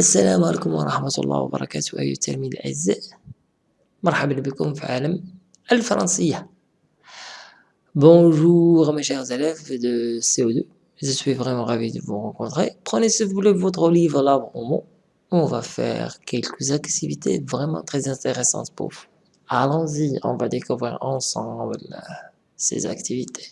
السلام عليكم ورحمة الله وبركاته أيها التلاميذ الأعزاء مرحبا بكم في عالم الفرنسية Bonjour mes chers élèves de CO2 je suis vraiment ravi de vous rencontrer prenez s'il vous plaît votre livre là au mot on va faire quelques activités vraiment très intéressantes pour vous allons-y on va découvrir ensemble ces activités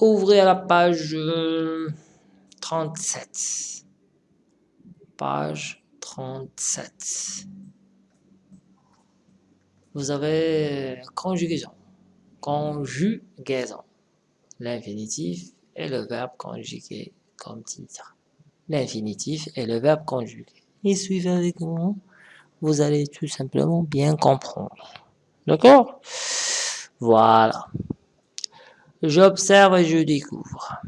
Ouvrez la page 37. Page 37. Vous avez conjugaison. Conjugaison. L'infinitif et le verbe conjugué comme titre. L'infinitif et le verbe conjugué. Et suivez avec moi. Vous allez tout simplement bien comprendre. D'accord? Voilà. J'observe et je découvre.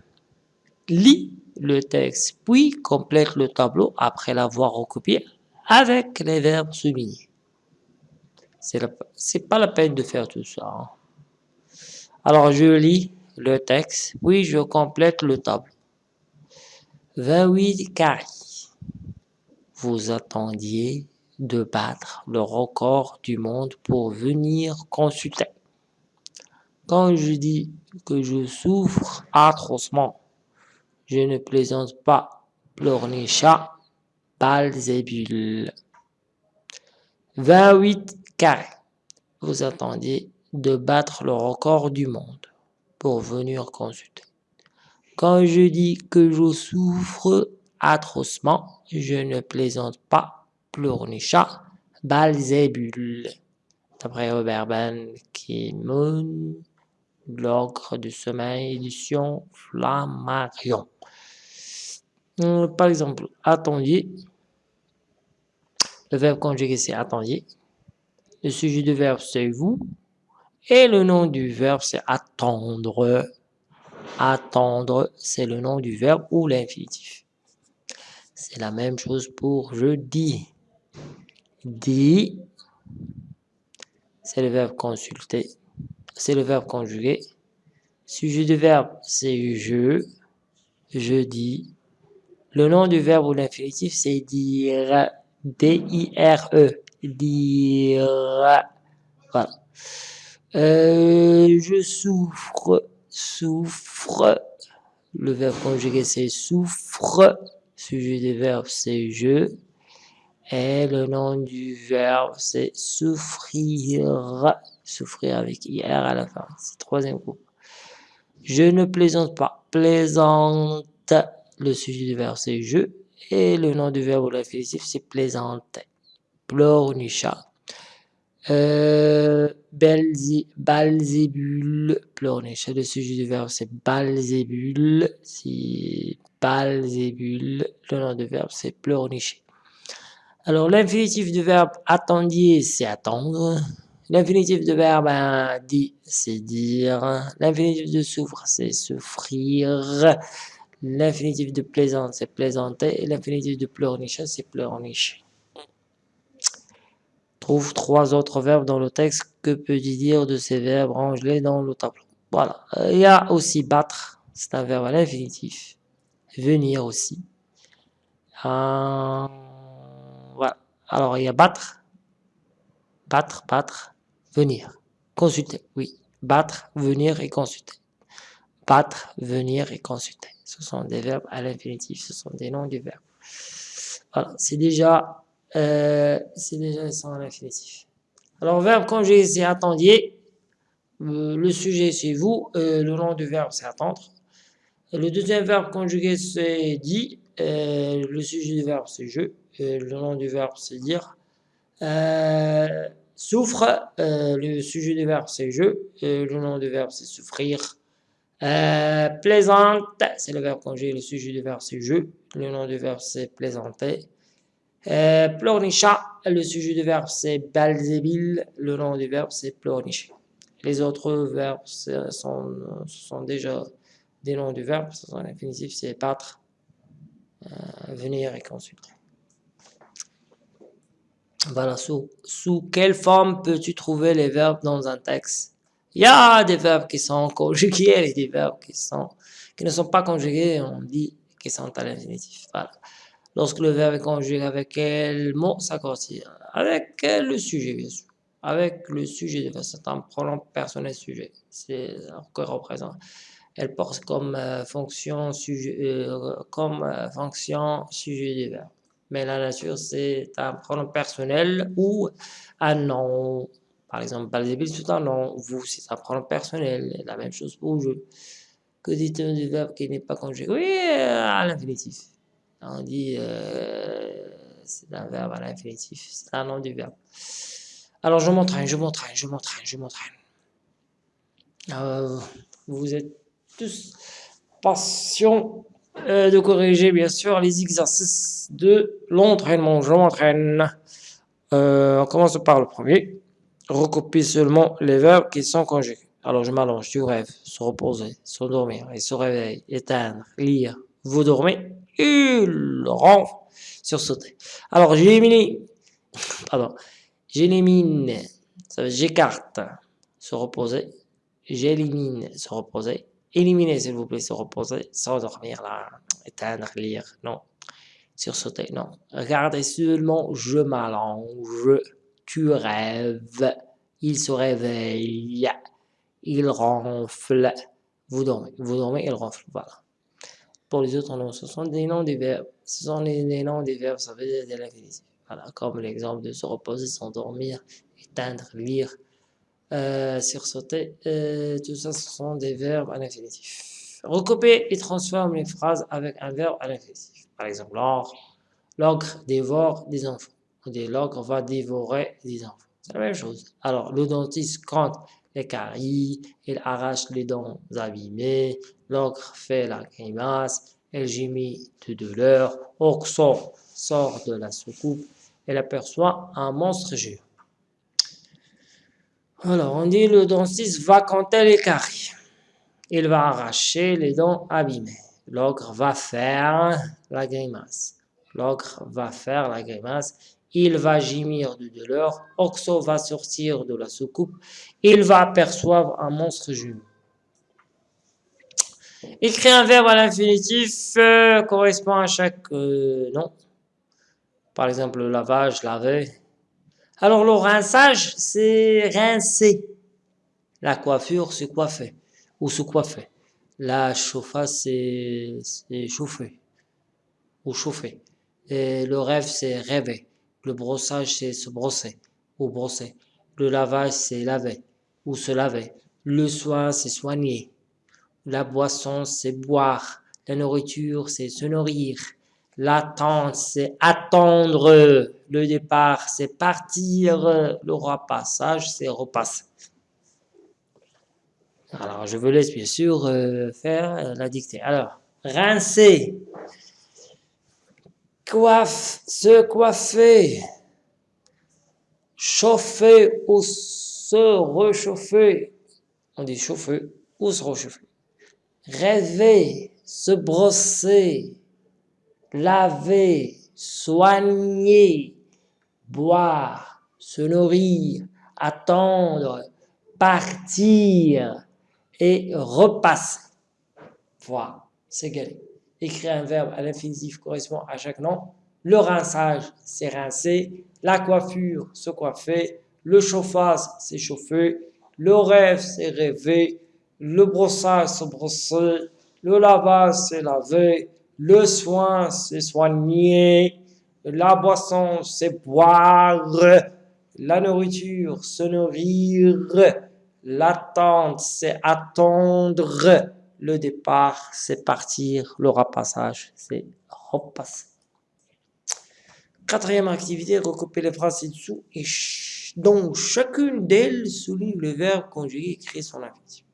Lis le texte, puis complète le tableau après l'avoir recopié avec les verbes soulignés. C'est pas la peine de faire tout ça. Hein. Alors, je lis le texte, puis je complète le tableau. 28 carrés. Vous attendiez de battre le record du monde pour venir consulter. Quand je dis que je souffre atrocement, je ne plaisante pas, pleurnichat, Balzébule. 28 carrés. Vous attendiez de battre le record du monde pour venir consulter. Quand je dis que je souffre atrocement, je ne plaisante pas, pleurnichat, Balzébule. D'après Robert Ben Kimon, l'ogre du sommeil, édition Flammarion. Euh, par exemple, attendiez. Le verbe conjugué, c'est attendiez. Le sujet du verbe, c'est vous. Et le nom du verbe, c'est attendre. Attendre, c'est le nom du verbe ou l'infinitif. C'est la même chose pour je dis. Dis, c'est le verbe consulter c'est le verbe conjugué. Sujet du verbe, c'est je, je dis. Le nom du verbe ou l'infinitif, c'est dire, D-I-R-E, dire. Voilà. Euh, je souffre, souffre. Le verbe conjugué, c'est souffre. Sujet du verbe, c'est je. Et le nom du verbe, c'est souffrir souffrir avec IR à la fin. Troisième groupe. Je ne plaisante pas. Plaisante. Le sujet du verbe, c'est je. Et le nom du verbe ou l'infinitif, c'est plaisante. Pleurnichat. Euh, balzébule, pleurnichat. Le sujet du verbe, c'est balzébule. C'est balzébule. Le nom du verbe, c'est pleurnichat. Alors, l'infinitif du verbe attendier, c'est attendre. L'infinitif de verbe ben, dit, c'est dire. L'infinitif de souffre, c'est souffrir. L'infinitif de plaisante, c'est plaisanter. Et l'infinitif de pleurnicher, c'est pleurnicher. Trouve trois autres verbes dans le texte. Que peut-il dire de ces verbes Range-les dans le tableau? Voilà. Il y a aussi battre. C'est un verbe à l'infinitif. Venir aussi. Euh, voilà. Alors, il y a battre. Battre, battre. Venir. Consulter, oui. Battre, venir et consulter. Battre, venir et consulter. Ce sont des verbes à l'infinitif, ce sont des noms du verbe. Voilà, c'est déjà, euh, c'est déjà à l'infinitif. Alors, verbe conjugué, c'est attendiez. Euh, le sujet, c'est vous. Euh, le nom du verbe, c'est attendre. Le deuxième verbe conjugué, c'est dit. le sujet du verbe, c'est je. le nom du verbe, c'est dire. Souffre, euh, le sujet du verbe c'est je, le nom du verbe c'est souffrir. Euh, plaisante, c'est le verbe conjugué, le sujet du verbe c'est je, le nom du verbe c'est plaisanter. Euh, pleurnichat, le sujet du verbe c'est balzébile, le nom du verbe c'est pleurnicher. Les autres verbes sont, sont déjà des noms du verbe, ce sont l'infinitif, c'est battre, venir et consulter. Voilà, sous, quelle forme peux-tu trouver les verbes dans un texte? Il y a des verbes qui sont conjugués et des verbes qui, ne sont pas conjugués, on dit qu'ils sont à l'infinitif. Voilà. Lorsque le verbe est conjugué avec quel mot s'accorder Avec le sujet, bien sûr? Avec le sujet c'est un pronom personnel sujet. C'est que représente. Elle porte comme euh, fonction sujet, euh, comme euh, fonction sujet du verbe mais la nature, c'est un pronom personnel ou un nom. Par exemple, Balzébil, c'est un nom. Vous, c'est un pronom personnel. La même chose pour je. Que dit-on du verbe qui n'est pas conjugué? Oui, à l'infinitif. On dit euh, c'est un verbe à l'infinitif. C'est un nom du verbe. Alors, je m'entraîne, je m'entraîne, je m'entraîne, je m'entraîne. Euh, vous êtes tous patients euh, de corriger bien sûr les exercices de l'entraînement. Je m'entraîne. Euh, on commence par le premier. Recopie seulement les verbes qui sont conjugués. Alors je m'allonge, tu rêves, se reposer, s'endormir, et se réveiller, éteindre, lire, vous dormez, il rentre, sursauter. Alors j'élimine, pardon, j'élimine, ça veut j'écarte, se reposer, j'élimine, se reposer, Éliminer, s'il vous plaît, se reposer, s'endormir, là, éteindre, lire, non. Sursauter, non. Regardez seulement, je m'allonge, tu rêves, il se réveille, il ronfle, vous dormez, vous dormez, il ronfle, voilà. Pour les autres noms, ce sont des noms des verbes, ce sont des noms des verbes, ça veut dire de l'infinitif. Voilà, comme l'exemple de se reposer, s'endormir, éteindre, lire, euh, sursauter, euh, tout ça, ce sont des verbes à l'infinitif. Recopier et transforme les phrases avec un verbe à l'infinitif. Par exemple, l'ogre dévore des enfants. L'ogre va dévorer des enfants. C'est la même chose. Alors, le dentiste compte les caries, il arrache les dents abîmées, l'ogre fait la grimace, elle gémit de douleur, Oxo sort de la soucoupe, elle aperçoit un monstre géant. Alors, on dit le dentiste va compter les caries. Il va arracher les dents abîmées. L'ogre va faire la grimace. L'ogre va faire la grimace. Il va gémir de douleur. Oxo va sortir de la soucoupe. Il va apercevoir un monstre jumeau. Écrire un verbe à l'infinitif euh, correspond à chaque euh, nom. Par exemple, lavage, laver, alors le rinçage, c'est rincer. La coiffure, c'est coiffer ou se coiffer. La chauffage, c'est chauffer ou chauffer. Et le rêve, c'est rêver. Le brossage, c'est se brosser ou brosser. Le lavage, c'est laver ou se laver. Le soin, c'est soigner. La boisson, c'est boire. La nourriture, c'est se nourrir. L'attente, c'est attendre. Le départ, c'est partir. Le repassage, c'est repasser. Alors, je vous laisse bien sûr euh, faire la dictée. Alors, rincer. Coiffe, se coiffer. Chauffer ou se réchauffer. On dit chauffer ou se réchauffer. Rêver, se brosser laver, soigner, boire, se nourrir, attendre, partir et repasser. Voilà, c'est gagné. Écrire un verbe à l'infinitif correspond à chaque nom. Le rinçage, c'est rincer. La coiffure, se coiffer. Le chauffage, c'est chauffer. Le rêve, c'est rêver. Le brossage, se brosser. Le lavage, c'est laver. Le soin, c'est soigner. La boisson, c'est boire. La nourriture, se nourrir. L'attente, c'est attendre. Le départ, c'est partir. Le repassage, c'est repasser. Quatrième activité, recouper les phrases ci-dessous et chacune d'elles souligne le verbe conjugué et crée son infinitif.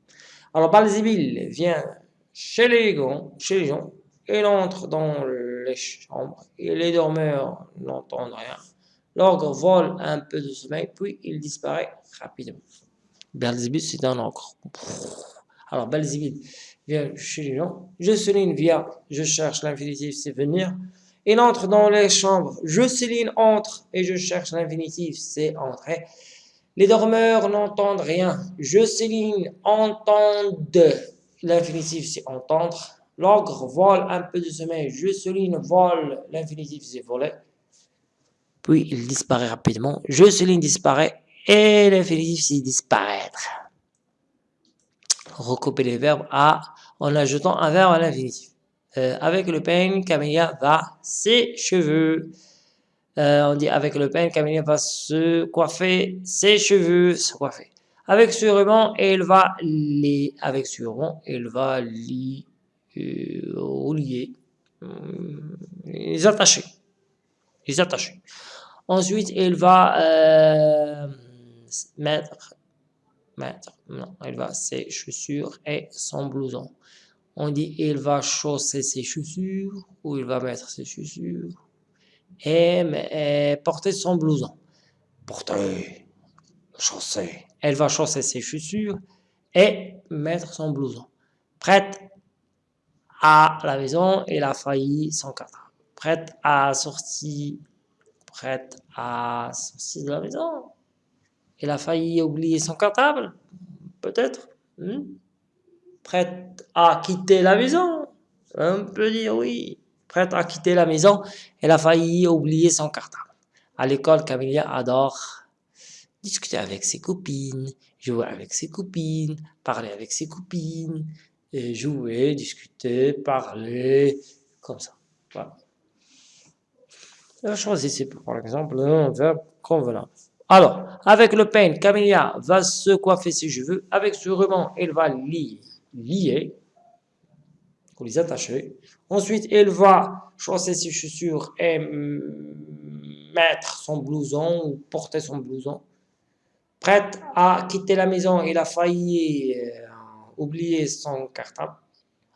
Alors, Balzibil vient chez les, chez les gens il entre dans les chambres et les dormeurs n'entendent rien. L'ogre vole un peu de sommeil, puis il disparaît rapidement. Belzébuth, c'est un ogre. Alors, Belzébuth vient chez les gens. Je souligne via, je cherche l'infinitif, c'est venir. Il entre dans les chambres. Je, Céline, entre et je cherche l'infinitif, c'est entrer. Les dormeurs n'entendent rien. Je, Céline, entendent. L'infinitif, c'est entendre. L'ogre vole un peu de sommeil. Je, Céline, vole. L'infinitif, c'est voler. Puis il disparaît rapidement. Je, Céline, disparaît. Et l'infinitif, c'est disparaître. Recouper les verbes à, en ajoutant un verbe à l'infinitif. Euh, avec le peigne, Camélia va ses cheveux. Euh, on dit avec le peigne, Camélia va se coiffer ses cheveux, se coiffer. Avec ce ruban, elle va les, avec ce ruban, elle va les, euh, lier, les attacher, les attacher. Ensuite, elle va mettre, mettre, non, elle va ses chaussures et son blouson on dit il va chausser ses chaussures ou il va mettre ses chaussures et, porter son blouson. Porter, chausser. Elle va chausser ses chaussures et mettre son blouson. Prête à la maison, elle a failli son cartable. Prête à sortir, prête à sortir de la maison. Elle a failli oublier son cartable, peut-être. Hmm? prête à quitter la maison. On peut dire oui. Prête à quitter la maison, elle a failli oublier son cartable. À l'école, Camilla adore discuter avec ses copines, jouer avec ses copines, parler avec ses copines, et jouer, discuter, parler, comme ça. Voilà. Choisissez par exemple un verbe convenant. Alors, avec le peigne, Camilla va se coiffer ses cheveux. Avec ce ruban, elle va lier lier, pour les attacher. Ensuite, elle va chausser ses chaussures et mettre son blouson ou porter son blouson. Prête à quitter la maison, il a failli oublier son cartable.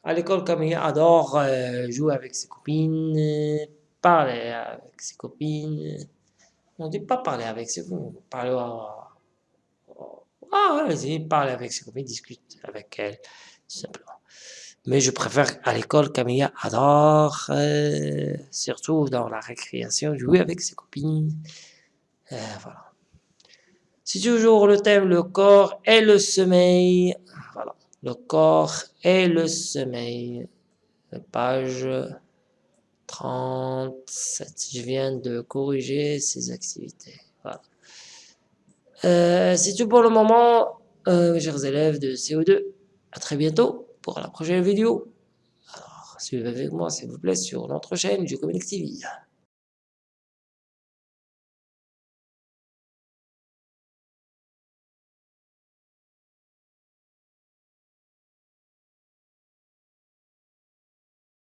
À l'école, Camille adore euh, jouer avec ses copines, parler avec ses copines. On ne dit pas parler avec ses copines, parler ah, vas-y, parler avec ses copines, discute avec elles simplement. Mais je préfère à l'école, Camilla adore, euh, surtout dans la récréation, jouer avec ses copines. Euh, voilà. C'est toujours le thème, le corps et le sommeil. Voilà. Le corps et le sommeil. Page 37. Je viens de corriger ces activités. Voilà. Euh, c'est tout pour le moment, chers élèves de CO2. À très bientôt pour la prochaine vidéo. Alors, suivez avec moi, s'il vous plaît, sur notre chaîne du Communique TV.